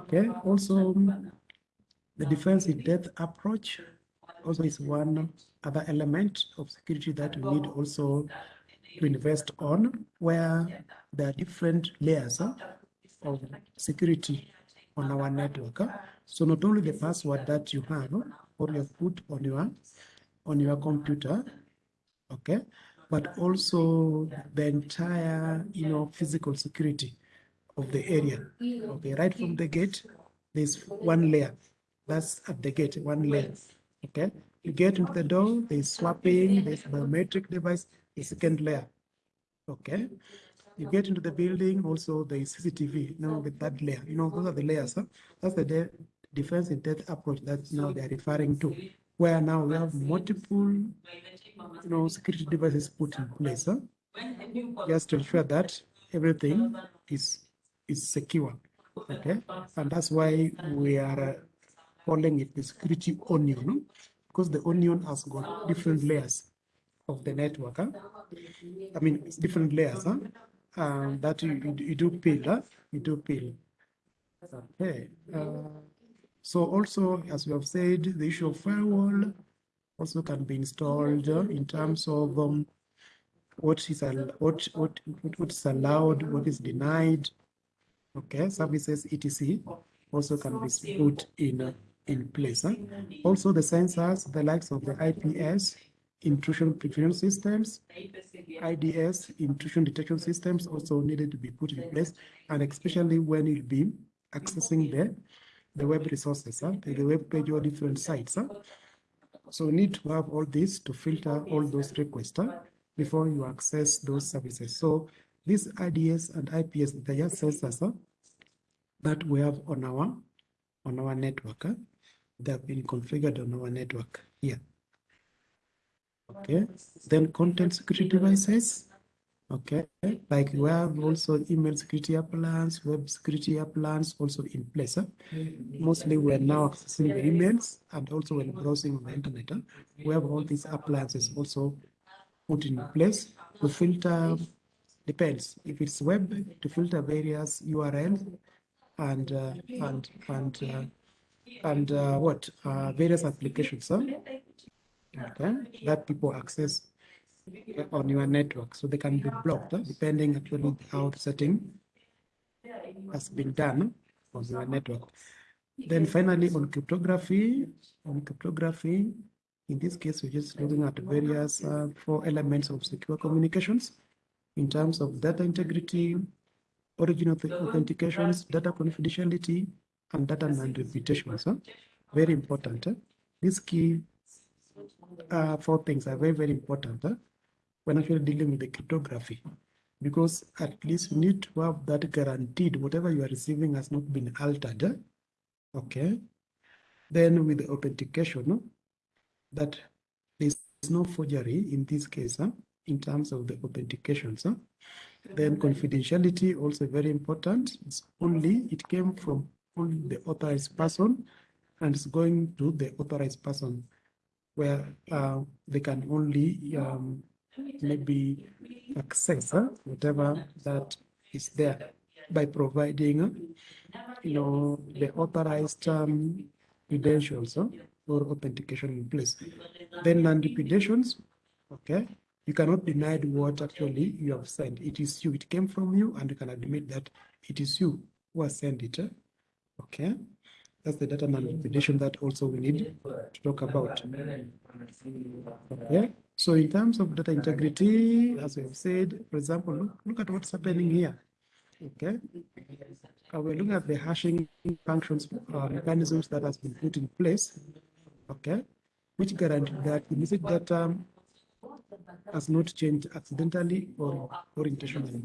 Okay, also the defense in depth approach also is one other element of security that we need also to invest on, where there are different layers of security on our network. So not only the password that you have or you put on your on your computer, okay, but also the entire you know physical security of the area. Okay, right from the gate, there's one layer. That's at the gate, one layer. Okay, you get into the door, there's swapping, there's biometric device, the second layer. Okay, you get into the building, also there is CCTV, now with that layer. You know, those are the layers. Huh? That's the de defense in depth approach that now they're referring to, where now we have multiple, you know, security devices put in place. Huh? Just to ensure that everything is is secure. Okay, and that's why we are calling it the security onion, because the onion has got different layers of the network. Huh? I mean, it's different layers huh? um, that you, you, you do peel. Huh? You do peel. Okay. Uh, so also, as we have said, the issue of firewall also can be installed uh, in terms of um, what is what, what what is allowed, what is denied. Okay, services etc. also can be put in in place. Also, the sensors, the likes of the IPS, intrusion prevention systems, IDS, intrusion detection systems also needed to be put in place, and especially when you'll be accessing the the web resources, huh? the, the web page or different sites. Huh? So we need to have all this to filter all those requests huh? before you access those services. So these IDS and IPS, they are sensors that we have on our on our network. They have been configured on our network here. Okay, then content security devices. Okay, like we have also email security appliance, web security appliance also in place. Mostly we are now accessing the emails and also when browsing on the internet. We have all these appliances also put in place to filter, depends, if it's web, to filter various URLs and, uh, and, and, uh, and uh, what, uh, various applications, huh? okay, that people access on your network. So they can be blocked huh, depending actually how the setting has been done on your network. Then finally on cryptography, on cryptography, in this case, we're just looking at various uh, four elements of secure communications in terms of data integrity, origin of the authentications, data confidentiality, and data non-repudiations. Huh? Very important. Huh? These key uh, four things are very, very important huh? when actually dealing with the cryptography. Because at least you need to have that guaranteed whatever you are receiving has not been altered. huh? Okay. Then with the authentication, no? that there is no forgery in this case huh? In terms of the authentication. So then confidentiality also very important. It's only it came from only the authorized person and it's going to the authorized person where uh, they can only um, maybe access uh, whatever that is there by providing, uh, you know, the authorized um, credentials or authentication in place. Then non-repudiations, okay, you cannot deny what actually you have sent. It is you, it came from you, and you can admit that it is you who has sent it. uh, Okay, that's the data non-repudiation that also we need to talk about. Okay, so in terms of data integrity, as we have said, for example, look, look at what's happening here. Okay, uh, we're looking at the hashing functions uh, mechanisms that has been put in place. Okay, which guarantee that the message data has not changed accidentally or, or intentionally.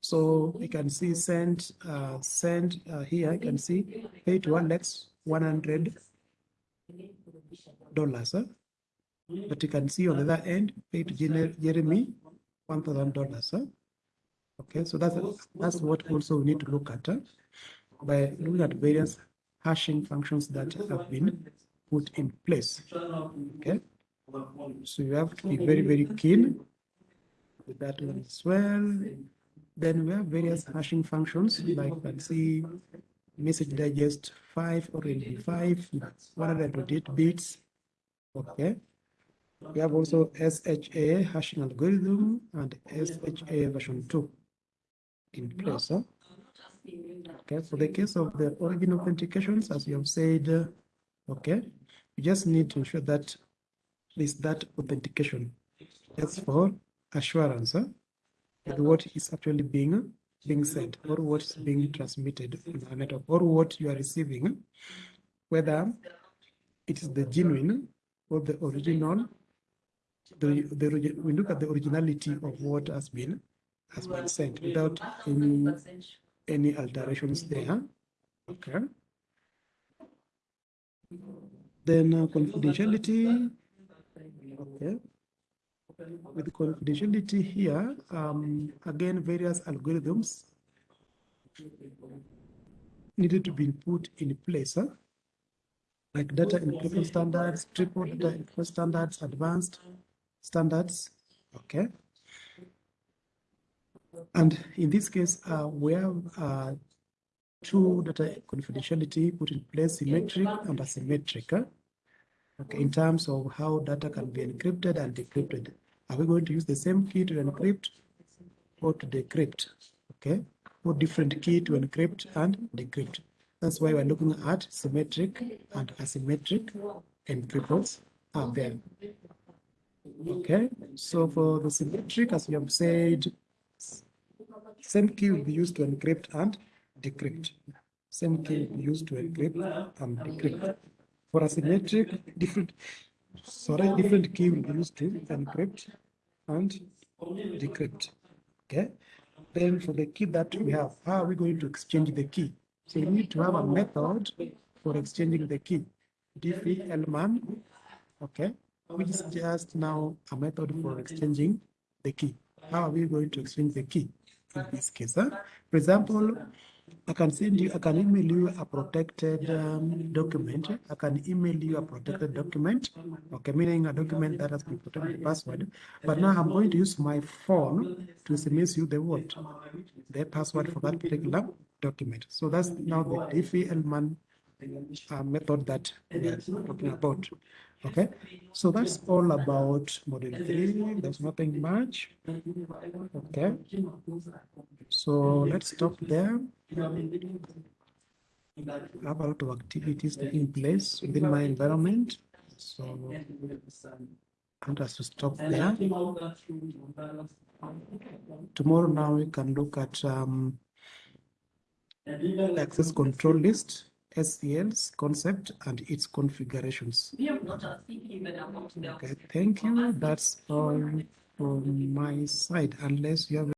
So you can see send, uh, send uh, here, you can see pay to Alex 100 dollars. Huh? But you can see on the other end, to Jeremy one thousand dollars. Huh? Okay, so that's that's what also we need to look at huh? by looking at various hashing functions that have been put in place. Okay, so you have to be very very keen with that one as well. Then we have various hashing functions like you can see message digest 5 or MD5, 128 bits. Okay. We have also SHA hashing algorithm and SHA version 2 in place. Huh? Okay, for the case of the origin authentications, as you have said, okay, you just need to ensure that there's that authentication. That's for assurance huh? that what is actually being being said or what is being transmitted on the network or what you are receiving, whether it is the genuine or the original. The, the we look at the originality of what has been has been sent without any any alterations there. Okay. Then uh, confidentiality. Okay. With confidentiality here, um, again, various algorithms needed to be put in place, huh? like data encryption standards, triple data encryption standards, advanced standards. Okay. And in this case, uh, we have uh, two data confidentiality put in place, symmetric and asymmetric. huh? Okay, in terms of how data can be encrypted and decrypted. Are we going to use the same key to encrypt or to decrypt? Okay, or different key to encrypt and decrypt. That's why we're looking at symmetric and asymmetric encryptors are there. Okay, so for the symmetric, as we have said, same key will be used to encrypt and decrypt. Same key used to encrypt and decrypt. For asymmetric, different, sorry, different key will be used to encrypt and decrypt. Okay. Then for the key that we have, how are we going to exchange the key? So we need to have a method for exchanging the key. Diffie-Hellman, okay, which is just now a method for exchanging the key. How are we going to exchange the key in this case? Huh? For example, I can send you, I can email you a protected um, document. I can email you a protected document, okay, meaning a document that has been protected with password. But now I'm going to use my phone to SMS you the what? The password for that particular document. So that's now the Diffie-Hellman uh, method that we are talking about. Okay, so that's all about model three. There's nothing much. Okay, so let's stop there. I have a lot of activities taking place within my environment. So I'm just to stop there. Tomorrow now we can look at um, access control list, ACL's concept and its configurations. Okay, thank you. That's all from my side, unless you have